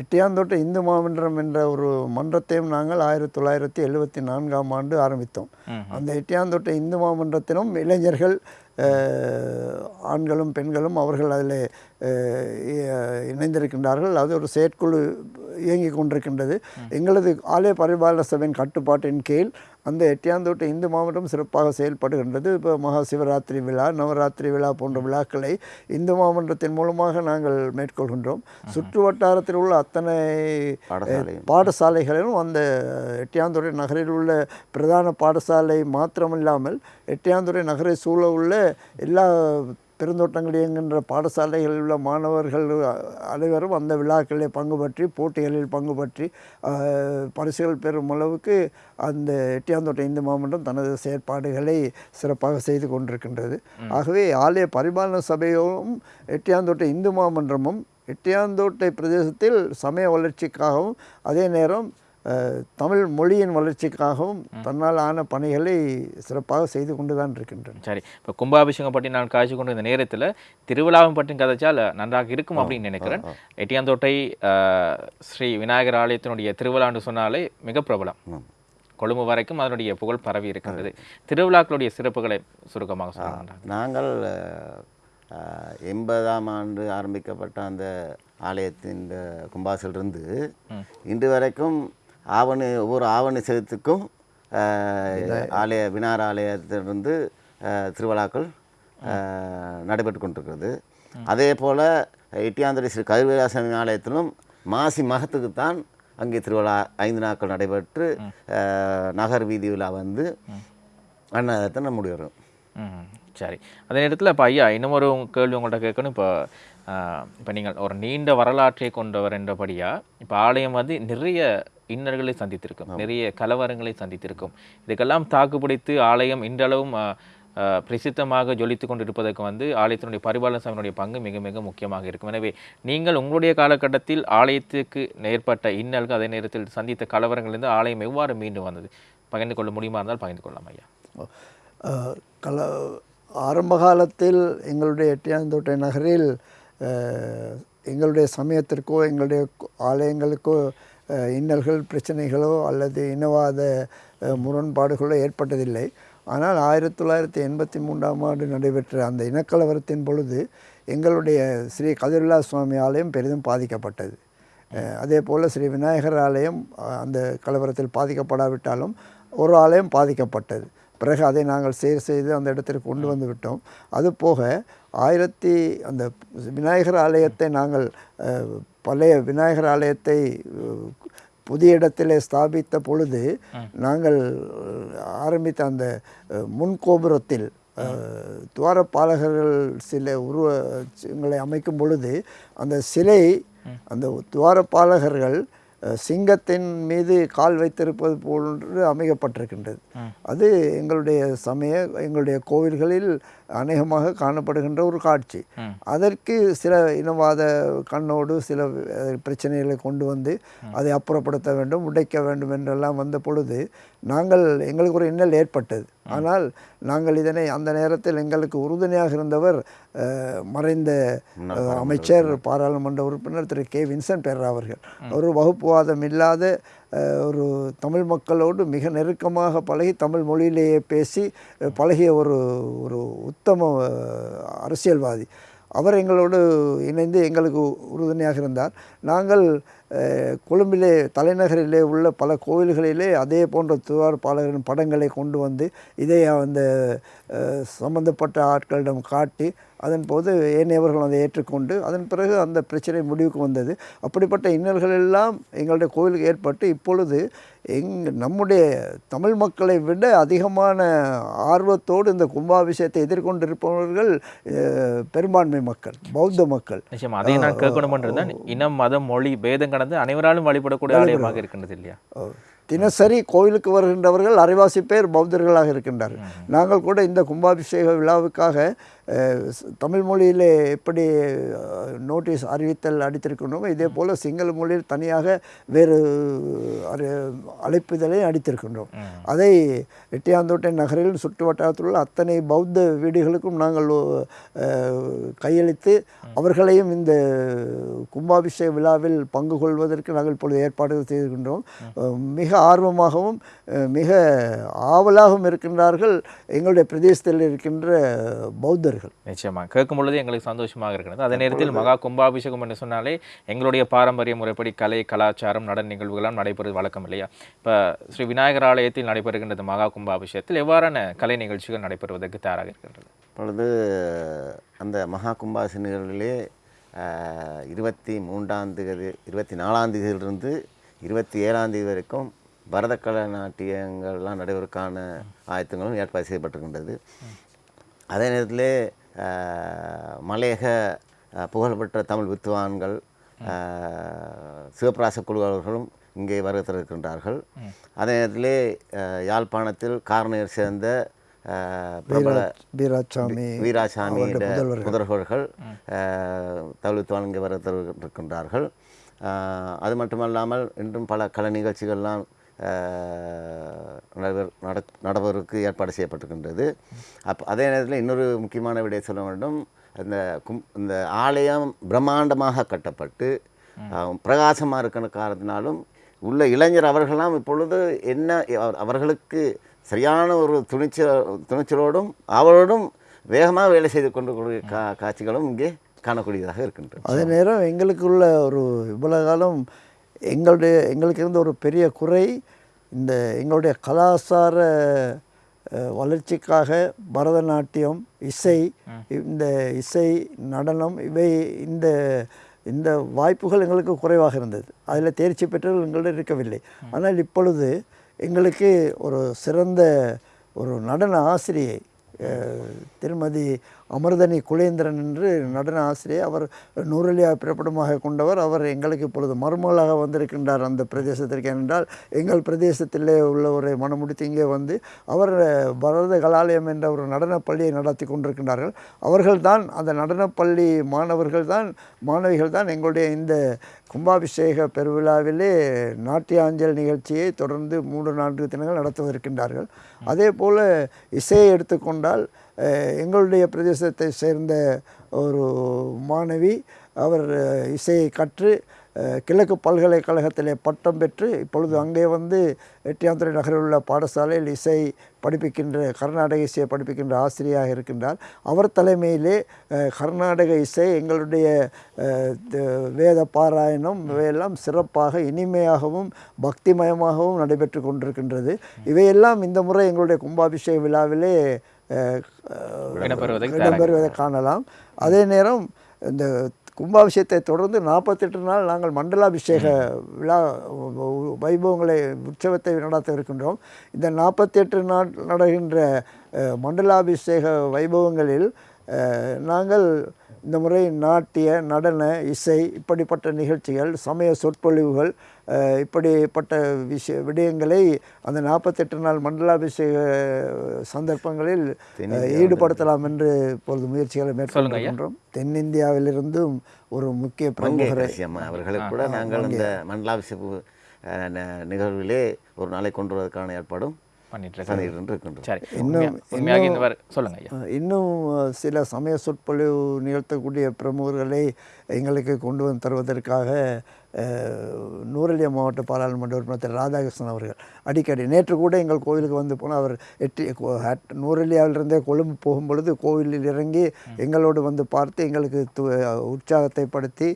எட்டியாந்தோட்டை இந்து மாமன்றம் என்ற ஒரு மன்றத்தையும் நாங்கள் ஆயிரத்தி தொள்ளாயிரத்தி எழுபத்தி நான்காம் ஆண்டு ஆரம்பித்தோம். அந்த எட்டியாந்தோட்டை இந்து மாமன்றத்திலும் இளைஞர்கள் ஆண்களும் பெண்களும் அவர்கள் அதில் இணைந்திருக்கின்றார்கள். அது ஒரு செயற்குழு இயங்கிக் கொண்டிருக்கின்றது. எங்களது ஆலய பரிபாலன சபையின் கட்டுப்பாட்டின் கீழ் அந்த எட்டியாந்தோட்டை இந்து மாவட்டம் சிறப்பாக செயல்படுகின்றது. இப்போ மகா சிவராத்திரி விழா நவராத்திரி விழா போன்ற விழாக்களை இந்து மாமன்றத்தின் மூலமாக நாங்கள் மேற்கொள்கின்றோம். சுற்று வட்டாரத்தில் உள்ள அத்தனை பாடசாலைகளிலும் அந்த எட்டியாந்துறை நகரில் உள்ள பிரதான பாடசாலை மாத்திரமில்லாமல் எட்டியாந்துறை நகரை சூழ உள்ள எல்லா பெருந்தோட்டங்கள் இயங்குகின்ற பாடசாலைகளில் உள்ள மாணவர்கள் அனைவரும் அந்த விழாக்களில் பங்கு பற்றி போட்டிகளில் பங்கு பற்றி பரிசுகள் பெறும் அளவுக்கு அந்த எட்டியாந்தோட்டை இந்து மாமன்றம் தனது செயற்பாடுகளை சிறப்பாக செய்து கொண்டிருக்கின்றது. ஆகவே ஆலய பரிபாலன சபையும் எட்டியாந்தோட்டை இந்து மாமன்றமும் எட்டியாந்தோட்டை பிரதேசத்தில் சமய வளர்ச்சிக்காகவும் அதே நேரம் தமிழ் மொழியின் வளர்ச்சிக்காகவும் தன்னால் ஆன பணிகளை சிறப்பாக செய்து கொண்டு தான் இருக்கின்றன. சரி இப்போ கும்பாபிஷேகம் பற்றி நான் காய்ச்சி கொண்டு இந்த நேரத்தில் திருவிழாவும் பற்றி கதைச்சால் நன்றாக இருக்கும் அப்படின்னு நினைக்கிறேன். எட்டியாந்தோட்டை ஸ்ரீ விநாயகர் ஆலயத்தினுடைய திருவிழான்னு சொன்னாலே மிக பிரபலம். கொழும்பு வரைக்கும் அதனுடைய புகழ் பரவி இருக்கின்றது. திருவிழாக்களுடைய சிறப்புகளை சுருக்கமாக சொல்லுங்கள் நாங்கள் எண்பதாம் ஆண்டு ஆரம்பிக்கப்பட்ட அந்த ஆலயத்தின் கும்பாசிலிருந்து இன்று வரைக்கும் ஆவணி ஒவ்வொரு ஆவணி செலுத்துக்கும் ஆலய வினார் ஆலயத்திலிருந்து திருவிழாக்கள் நடைபெற்று கொண்டிருக்கிறது. அதே போல் எட்டியாந்தடி ஸ்ரீ கருவிலாசமி ஆலயத்திலும் மாசி மகத்துக்குத்தான் அங்கே திருவிழா ஐந்து நாட்கள் நடைபெற்று நகர் வீதி விழா வந்து அன்னதானத்தை முடிவரும் சரி. அதே நேரத்தில் இப்போ ஐயா இன்னும் ஒரு கேள்வி உங்கள்கிட்ட கேட்கணும். இப்போ இப்போ நீங்கள் ஒரு நீண்ட வரலாற்றை கொண்டவர் என்றபடியாக இப்போ ஆலயம் வந்து நிறைய இன்னல்களை சந்தித்திருக்கும். நிறைய கலவரங்களை சந்தித்திருக்கும். இதுக்கெல்லாம் தாக்குப்பிடித்து ஆலயம் இன்றளவும் பிரசித்தமாக ஜொலித்து கொண்டிருப்பதற்கு வந்து ஆலயத்தினுடைய பரிபாலன சபையினுடைய பங்கு மிக மிக முக்கியமாக இருக்கும். எனவே நீங்கள் உங்களுடைய காலகட்டத்தில் ஆலயத்துக்கு ஏற்பட்ட இன்னல்கள் அதே நேரத்தில் சந்தித்த கலவரங்களிலிருந்து ஆலயம் எவ்வாறு மீண்டு வந்தது? பகிர்ந்து கொள்ள முடியுமா இருந்தால் பகிர்ந்து கொள்ளலாம் ஐயா. கல ஆரம்ப காலத்தில் எங்களுடைய எட்டியாந்தோட்டை நகரில் எங்களுடைய சமயத்திற்கோ எங்களுடைய ஆலயங்களுக்கோ இன்னல்கள் பிரச்சனைகளோ அல்லது இனவாத முரண்பாடுகளோ ஏற்பட்டதில்லை. ஆனால் ஆயிரத்தி தொள்ளாயிரத்தி எண்பத்தி மூன்றாம் ஆண்டு நடைபெற்ற அந்த இனக்கலவரத்தின் பொழுது எங்களுடைய ஸ்ரீ கதிர்லா சுவாமி ஆலயம் பெரிதும் பாதிக்கப்பட்டது. அதே போல் ஸ்ரீ விநாயகர் ஆலயம் அந்த கலவரத்தில் பாதிக்கப்படாவிட்டாலும் ஒரு ஆலயம் பாதிக்கப்பட்டது. பிறகு அதை நாங்கள் சீர் செய்து அந்த இடத்திற்கு கொண்டு வந்து விட்டோம். அது போக ஆயிரத்தி அந்த விநாயகர் ஆலயத்தை நாங்கள் பழைய விநாயகர் ஆலயத்தை புதிய இடத்திலே ஸ்தாபித்த பொழுது நாங்கள் ஆரம்பித்த அந்த அஹ், முன் கோபுரத்தில் அஹ், துவாரபாலகர்கள் சில உருவங்களை அமைக்கும் பொழுது அந்த சிலை அந்த துவாரபாலகர்கள் அஹ், சிங்கத்தின் மீது கால் வைத்திருப்பது போன்று அமைக்கப்பட்டிருக்கின்றது. அது எங்களுடைய சமய எங்களுடைய கோவில்களில் அநேகமாக காணப்படுகின்ற ஒரு காட்சி. அதற்கு சில இனவாத கண்ணோடு சில பிரச்சனைகளை கொண்டு வந்து அதை அப்புறப்படுத்த வேண்டும் உடைக்க வேண்டும் என்றெல்லாம் வந்த பொழுது நாங்கள் எங்களுக்கு ஒரு இன்னல் ஏற்பட்டது. ஆனால் நாங்கள் இதனை அந்த நேரத்தில் எங்களுக்கு உறுதுணையாக இருந்தவர் மறைந்த அமைச்சர் பாராளுமன்ற உறுப்பினர் திரு கே. வின்சென்ட் பெர்ரா அவர்கள். ஒரு வகுப்புவாதம் இல்லாத ஒரு தமிழ் மக்களோடு மிக நெருக்கமாக பழகி தமிழ் மொழியிலேயே பேசி பழகிய ஒரு ஒரு உத்தம அரசியல்வாதி. அவர் எங்களோடு இணைந்து எங்களுக்கு உறுதுணையாக இருந்தார். நாங்கள் கொழும்பிலே தலைநகரிலே உள்ள பல கோவில்களிலே அதே போன்ற துவார்பாளர்களின் படங்களை கொண்டு வந்து இதை அந்த சம்பந்தப்பட்ட ஆட்களிடம் காட்டி அதன் போது ஏனையவர்கள் அதை ஏற்றுக்கொண்டு அதன் பிறகு அந்த பிரச்சனை முடிவுக்கு வந்தது. அப்படிப்பட்ட இன்னல்கள் எல்லாம் எங்களுடைய கோவிலுக்கு ஏற்பட்டு இப்பொழுது எங் நம்முடைய தமிழ் மக்களை விட அதிகமான ஆர்வத்தோடு இந்த கும்பாபிஷேகத்தை எதிர்கொண்டிருப்பவர்கள் பெரும்பான்மை மக்கள் பௌத்த மக்கள். நிச்சயமா அதை நான் கேட்கணும் இனம் மதம் மொழி பேதம் கடந்து அனைவராலும் வழிபடக்கூடிய ஆலயமாக இருக்கின்றது இல்லையா? தினசரி கோவிலுக்கு வருகின்றவர்கள் அரைவாசி பேர் பௌத்தர்களாக இருக்கின்றார்கள். நாங்கள் கூட இந்த கும்பாபிஷேக விழாவுக்காக தமிழ் மொழியிலே எப்படி நோட்டீஸ் அறிவித்தல் அடித்திருக்கின்றோமோ இதே போல் சிங்கள மொழியில் தனியாக வேறு அறி அழைப்புதலை அடித்திருக்கின்றோம். அதை எட்டியாந்தோட்டை நகரில் சுற்று வட்டாரத்தில் உள்ள அத்தனை பௌத்த வீடுகளுக்கும் நாங்கள் கையளித்து அவர்களையும் இந்த கும்பாபிஷேக விழாவில் பங்கு கொள்வதற்கு நாங்கள் இப்பொழுது ஏற்பாடுகள் செய்திருக்கின்றோம். மிக ஆர்வமாகவும் மிக ஆவலாகவும் இருக்கின்றார்கள் எங்களுடைய பிரதேசத்தில் இருக்கின்ற பௌத்தர்கள் நிச்சயமா. கேட்கும் பொழுது எங்களுக்கு சந்தோஷமாக இருக்கிறது. அதே நேரத்தில் மகா கும்பாபிஷேகம் என்று சொன்னாலே எங்களுடைய பாரம்பரிய முறைப்படி கலை கலாச்சாரம் நடன நிகழ்வுகளாம் நடைபெறுவது வழக்கம் இல்லையா? இப்போ ஸ்ரீ விநாயகர் ஆலயத்தில் நடைபெறுகின்றது மகா கும்பாபிஷேகத்தில் எவ்வாறான கலை நிகழ்ச்சிகள் நடைபெறுவதற்கு தயாராக இருக்கின்றது இப்பொழுது அந்த மகா கும்பாசி நிகழ்விலே இருபத்தி மூன்றாம் தேதி இருபத்தி நாலாம் தேதியிலிருந்து இருபத்தி ஏழாம் தேதி வரைக்கும் பரதக்கலை நாட்டியங்கள்லாம் நடைபெறுவதற்கான ஆயத்தங்களும் ஏற்பாடு செய்யப்பட்டிருக்கின்றது. அதே நேரத்தில் மலையக புகழ்பெற்ற தமிழ் வித்துவான்கள் சிவபிராச குழுவர்களும் இங்கே வருகின்றார்கள் அதே நேரத்தில் யாழ்ப்பாணத்தில் காரணியர் சேர்ந்த பிரபல வீராசாமி வீராசாமியோட புதல்வர்கள். தவிழ்த்துவான் இங்கே வர இருக்கின்றார்கள் அஹ், அது மட்டுமல்லாமல் இன்றும் பல கலை நிகழ்ச்சிகள்லாம் நடப்பதற்கு ஏற்பாடு செய்யப்பட்டிருக்கின்றது. அப் அதே நேரத்தில் இன்னொரு முக்கியமான விடை சொல்ல வேண்டும். இந்த கும் இந்த ஆலயம் பிரம்மாண்டமாக கட்டப்பட்டு பிரகாசமாக இருக்கிற காரணத்தினாலும் உள்ள இளைஞர் அவர்களெல்லாம் இப்பொழுது என்ன அவர்- அவர்களுக்கு சரியான ஒரு துணிச்சல் துணிச்சலோடும் அவரோடும் வேகமாக வேலை செய்து கொண்டு கா காட்சிகளும் இங்கே காணக்கூடியதாக இருக்கின்றது. அதே நேரம் எங்களுக்குள்ள ஒரு இவ்வளவு காலம் எங்களுடைய எங்களுக்கு இருந்த ஒரு பெரிய குறை இந்த எங்களுடைய கலாச்சார வளர்ச்சிக்காக பரதநாட்டியம் இசை இந்த இசை நடனம் இவை இந்த இந்த வாய்ப்புகள் எங்களுக்கு குறைவாக இருந்தது. அதில் தேர்ச்சி பெற்றவர்கள் எங்களிடம் இருக்கவில்லை. ஆனால் இப்பொழுது எங்களுக்கு ஒரு சிறந்த ஒரு நடன ஆசிரியை திருமதி அமிர்தனி குலேந்திரன் என்று நடன ஆசிரியை அவர் நூறலியா பிறப்பிடமாக கொண்டவர். அவர் எங்களுக்கு இப்பொழுது மருமகளாக வந்திருக்கின்றார் அந்த பிரதேசத்திற்கு ஏனென்றால் எங்கள் பிரதேசத்திலே உள்ளவரை மனமுடித்து இங்கே வந்து அவர் பரத கலாலயம் என்ற ஒரு நடனப்பள்ளியை நடத்தி கொண்டிருக்கின்றார்கள். அவர்கள்தான் அந்த நடனப்பள்ளி மாணவர்கள் தான் மாணவிகள் தான் எங்களுடைய இந்த கும்பாபிஷேக பெருவிழாவிலே நாட்டியாஞ்சல் நிகழ்ச்சியை தொடர்ந்து மூன்று நான்கு தினங்கள் நடத்துவதற்கின்றார்கள். அதே போல் இசையை எடுத்துக்கொண்டால் எங்களுடைய பிரதேசத்தை சேர்ந்த ஒரு மாணவி அவர் இசையை கற்று கிழக்கு பல்கலைக்கழகத்திலே பட்டம் பெற்று இப்பொழுது அங்கே வந்து எட்டியாந்துறை நகரில் உள்ள பாடசாலையில் இசை படிப்பிக்கின்ற கர்நாடக இசையை படிப்பிக்கின்ற ஆசிரியராக இருக்கின்றார். அவர் தலைமையிலே கர்நாடக இசை எங்களுடைய வேத பாராயணம் இவையெல்லாம் சிறப்பாக இனிமையாகவும் பக்திமயமாகவும் நடைபெற்று கொண்டிருக்கின்றது. இவையெல்லாம் இந்த முறை எங்களுடைய கும்பாபிஷேக விழாவிலே இடம்பெறுவதை காணலாம். அதே நேரம் இந்த கும்பாபிஷேகத்தை தொடர்ந்து நாற்பத்தெட்டு நாள் நாங்கள் மண்டலாபிஷேக விழா வைபவங்களை உற்சவத்தை நடத்த இருக்கின்றோம். இந்த நாற்பத்தெட்டு நாள் நடக்கின்ற அஹ், மண்டலாபிஷேக வைபவங்களில் நாங்கள் இந்த முறை நாட்டிய நடன இசை இப்படிப்பட்ட நிகழ்ச்சிகள் சமய சொற்பொழிவுகள் இப்படிப்பட்ட விஷய விடயங்களை அந்த நாற்பத்தெட்டு நாள் மண்டலாபிஷேக சந்தர்ப்பங்களில் ஈடுபடுத்தலாம் என்று இப்பொழுது முயற்சிகளை மேற்கொண்டிருக்கின்றோம் தென்னிந்தியாவிலிருந்தும் ஒரு முக்கிய பிரமுகரை அவர்களுக்கு கூட நாங்கள் இந்த மண்டலாபிஷேக நிகழ்விலே ஒரு நாளை கொண்டு வருவதற்கான ஏற்பாடும் இன்னும் சில சமய சொற்பொழிவு நிகழ்த்தக்கூடிய பிரமுகர்களை எங்களுக்கு கொண்டு வந்து தருவதற்காக நூரெலியா மாவட்ட பாராளுமன்ற உறுப்பினர் திரு ராதாகிருஷ்ணன் அவர்கள் அடிக்கடி. நேற்று கூட எங்கள் கோவிலுக்கு வந்து போனால் அவர் எட்டி நூரெலியாவிலிருந்தே கொழும்பு போகும் பொழுது கோவிலில் இறங்கி எங்களோடு வந்து பார்த்து எங்களுக்கு து- உற்சாகத்தை படுத்தி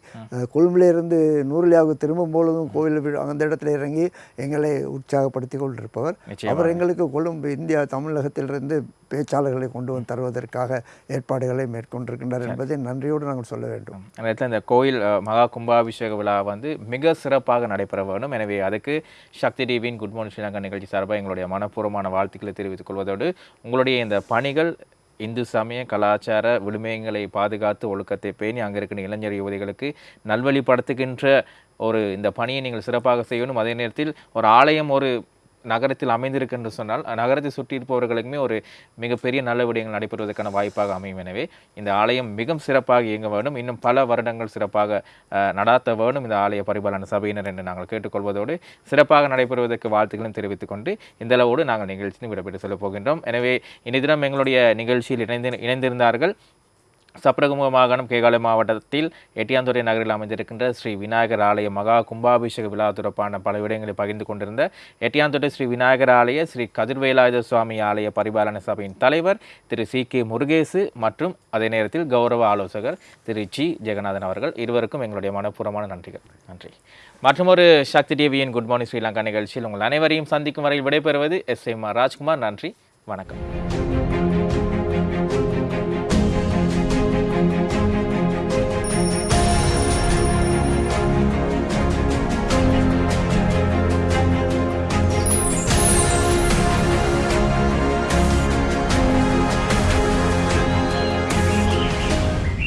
கொழும்பிலிருந்து நூரெலியாவுக்கு திரும்பும் பொழுதும் கோவில் அந்த இடத்துல இறங்கி எங்களை உற்சாகப்படுத்தி கொண்டிருப்பவர். அவர் எங்களுக்கு கொழும்பு இந்தியா தமிழகத்திலிருந்து பேச்சாளர்களை கொண்டு வந்து தருவதற்காக ஏற்பாடுகளை மேற்கொண்டிருக்கின்றார் என்பதை நன்றியோடு நாங்கள் சொல்ல வேண்டும். இந்த கோயில் மகா கும்பாபிஷேக விழா வந்து மிக சிறப்பாக நடைபெற வேண்டும். எனவே அதுக்கு சக்தி டிவியின் குட் மார்னிங் ஸ்ரீலங்கா நிகழ்ச்சி சார்பாக எங்களுடைய மனப்பூர்வமான வாழ்த்துக்களை தெரிவித்துக் கொள்வதோடு உங்களுடைய இந்த பணிகள் இந்து சமய கலாச்சார விழுமியங்களை பாதுகாத்து ஒழுக்கத்தை பேணி அங்கே இருக்கிற இளைஞர் யுவதிகளுக்கு நல்வழிப்படுத்துகின்ற ஒரு இந்த பணியை நீங்கள் சிறப்பாக செய்யணும். அதே நேரத்தில் ஒரு ஆலயம் ஒரு நகரத்தில் அமைந்திருக்கு என்று சொன்னால் நகரத்தை சுற்றி இருப்பவர்களுக்குமே ஒரு மிகப்பெரிய நல்ல விடயங்கள் நடைபெறுவதற்கான வாய்ப்பாக அமையும். எனவே இந்த ஆலயம் மிகவும் சிறப்பாக இயங்க வேண்டும். இன்னும் பல வருடங்கள் சிறப்பாக நடாத்த வேண்டும். இந்த ஆலய பரிபாலன சபையினர் என்று நாங்கள் கேட்டுக்கொள்வதோடு சிறப்பாக நடைபெறுவதற்கு வாழ்த்துக்களும் தெரிவித்துக் கொண்டு இந்த அளவோடு நாங்கள் நிகழ்ச்சியில் விடப்பட்டு சொல்லப் போகின்றோம். எனவே இன்றைய தினம் எங்களுடைய நிகழ்ச்சியில் இணைந்து இணைந்திருந்தார்கள் சப்ரகமுக மாகாணம் கேகாலை மாவட்டத்தில் எட்டியாந்துறை நகரில் அமைந்திருக்கின்ற ஸ்ரீ விநாயகர் ஆலய மகா கும்பாபிஷேக விழா தொடர்பான பல விடயங்களை பகிர்ந்து கொண்டிருந்த எட்டியாந்துறை ஸ்ரீ விநாயகர் ஆலய ஸ்ரீ கதிர்வேலாயுத சுவாமி ஆலய பரிபாலன சபையின் தலைவர் திரு சி கே முருகேசு மற்றும் அதே நேரத்தில் கௌரவ ஆலோசகர் திரு ஜி ஜெகநாதன் அவர்கள் இருவருக்கும் எங்களுடைய மனப்பூர்வமான நன்றிகள். நன்றி. மற்றும் ஒரு சக்தி டிவியின் குட் மார்னிங் ஸ்ரீலங்கா நிகழ்ச்சியில் உங்கள் அனைவரையும் சந்திக்கும் வரையில் விடைபெறுவது எஸ் எம் ராஜ்குமார். நன்றி. வணக்கம்.